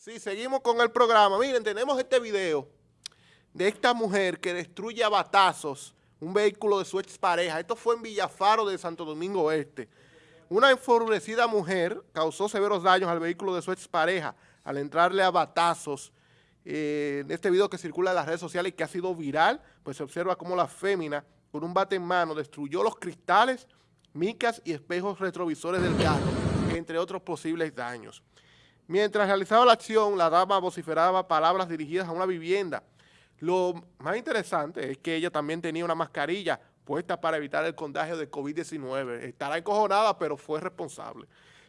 Sí, seguimos con el programa. Miren, tenemos este video de esta mujer que destruye a batazos un vehículo de su expareja. Esto fue en Villafaro de Santo Domingo Este. Una enfurecida mujer causó severos daños al vehículo de su expareja al entrarle a batazos. Eh, en este video que circula en las redes sociales y que ha sido viral, pues se observa cómo la fémina, con un bate en mano, destruyó los cristales, micas y espejos retrovisores del carro, entre otros posibles daños. Mientras realizaba la acción, la dama vociferaba palabras dirigidas a una vivienda. Lo más interesante es que ella también tenía una mascarilla puesta para evitar el contagio de COVID-19. Estará encojonada, pero fue responsable.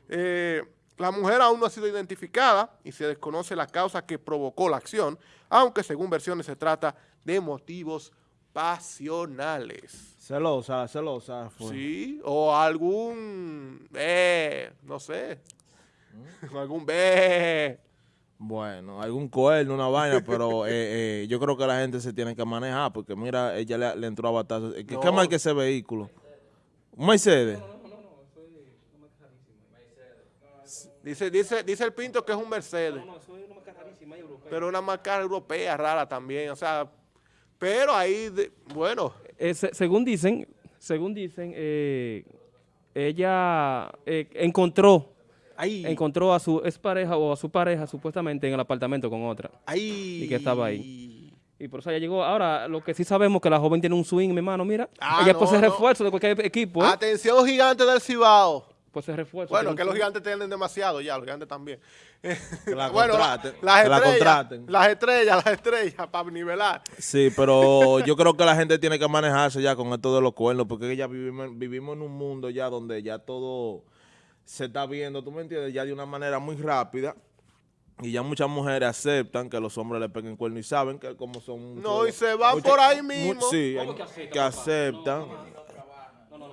Eh, la mujer aún no ha sido identificada y se desconoce la causa que provocó la acción, aunque según versiones se trata de motivos pasionales. Celosa, celosa. Sí, o algún, eh, no sé, algún B. Bueno, algún cuerno, una vaina, pero eh, eh, yo creo que la gente se tiene que manejar porque mira, ella le, entró a batazos. ¿Qué, no. ¿Qué que ese vehículo? ¿Un Mercedes? Dice, dice, dice el Pinto que es un Mercedes. No, no, eso es una marca rarísima europea. Pero una marca europea rara también, o sea, pero ahí, bueno. Eh, según dicen, según dicen, eh, ella eh, encontró encontró a su expareja o a su pareja supuestamente en el apartamento con otra. Ahí. Y que estaba ahí. Y por eso ella llegó. Ahora, lo que sí sabemos que la joven tiene un swing, mi hermano, mira. Ah, ella puede ser refuerzo de cualquier equipo. ¿eh? Atención, gigante del Cibao. Pues se refuerzo. Bueno, que los gigantes tienen demasiado ya, los gigantes también. la bueno, las estrellas, las estrellas, las estrellas, para nivelar. Sí, pero yo creo que la gente tiene que manejarse ya con esto de los cuernos, porque ya vivimos, vivimos en un mundo ya donde ya todo se está viendo, tú me entiendes, ya de una manera muy rápida. Y ya muchas mujeres aceptan que los hombres le peguen cuerno y saben que como son... No, y se van por ahí mismo. sí, que, aceptan.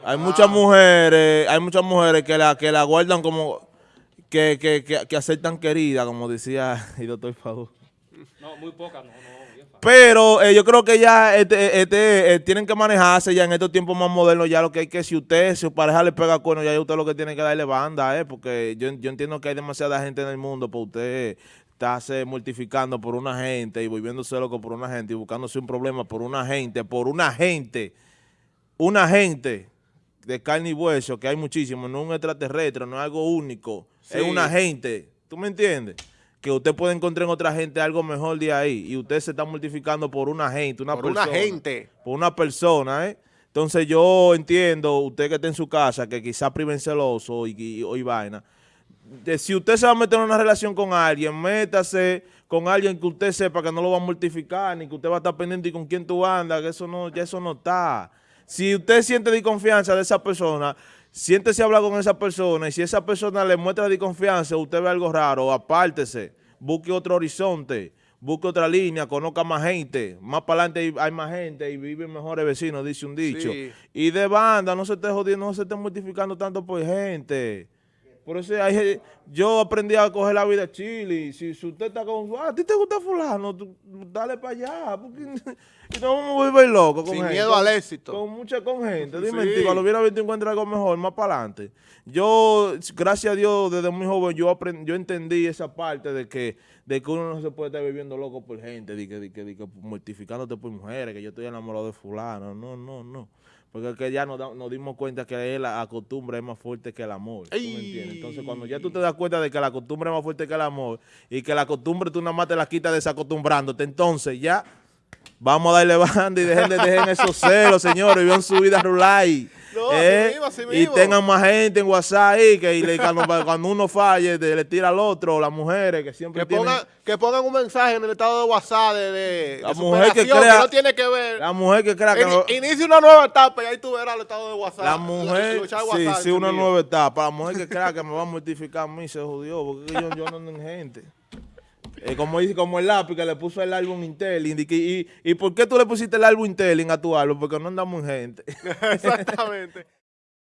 hay muchas mujeres, hay muchas mujeres que la, que la guardan como... Que, que, que, que aceptan querida, como decía el doctor Fadu. No, muy pocas, no, no. Pero eh, yo creo que ya este, este, eh, tienen que manejarse ya en estos tiempos más modernos, ya lo que hay que, si usted, su pareja le pega cuerno, ya usted lo que tiene que darle banda, eh, porque yo, yo entiendo que hay demasiada gente en el mundo, pues usted estarse mortificando por una gente y volviéndose loco por una gente y buscándose un problema por una gente, por una gente, una gente de carne y hueso, que hay muchísimo, no es un extraterrestre, no es algo único, es una gente, ¿tú me entiendes? Que usted puede encontrar en otra gente algo mejor de ahí y usted se está mortificando por una gente, una por persona. una gente. Por una persona, ¿eh? Entonces yo entiendo, usted que está en su casa, que quizá priven celoso y, y, vaina, de, si usted se va a meter en una relación con alguien, métase con alguien que usted sepa que no lo va a mortificar, ni que usted va a estar pendiente y con quién tú andas, que eso no, ya eso no está. Si usted siente desconfianza de esa persona, siéntese a hablar con esa persona y si esa persona le muestra desconfianza, usted ve algo raro, apártese, busque otro horizonte, busque otra línea, conozca más gente, más para adelante hay más gente y viven mejores vecinos, dice un dicho. Y de banda, no se esté jodiendo, no se esté mortificando tanto por gente. Por eso yo aprendí a coger la vida chile. Si, si usted está con... Ah, ¿A ti te gusta fulano? dale para allá. Porque, y no vamos a volver loco con Sin miedo al éxito. Con mucha con gente. Dime, sí. cuando hubiera visto encuentra algo mejor, más para adelante. Yo, gracias a Dios, desde muy joven, yo aprendí, yo entendí esa parte de que, de que uno no se puede estar viviendo loco por gente, de que, de que, de que mortificándote por mujeres, que yo estoy enamorado de fulano. No, no, no. Porque que ya nos, nos, dimos cuenta que la costumbre es más fuerte que el amor. Entonces, cuando ya tú te das cuenta de que la costumbre es más fuerte que el amor y que la costumbre tú nada más te la quitas desacostumbrándote, entonces ya vamos a darle banda y dejen, de, dejen esos celos, señores, vivan su vida rulay. ¿Eh? y tengan más gente en WhatsApp ahí, que cuando, uno falle, le tira al otro, las mujeres que siempre que pongan, que pongan un mensaje en el estado de WhatsApp de, la mujer que, crea, no tiene que ver. La mujer que crea que... inicia una nueva etapa y ahí tú verás el estado de WhatsApp. La mujer, sí, sí, una nueva etapa. La mujer que crea que me va a mortificar a mí se jodió, porque yo, yo no en gente. Eh, como como el lápiz que le puso el álbum Intelling. Y, y, ¿por qué tú le pusiste el álbum Intelling a tu álbum? Porque no andamos en gente. Exactamente.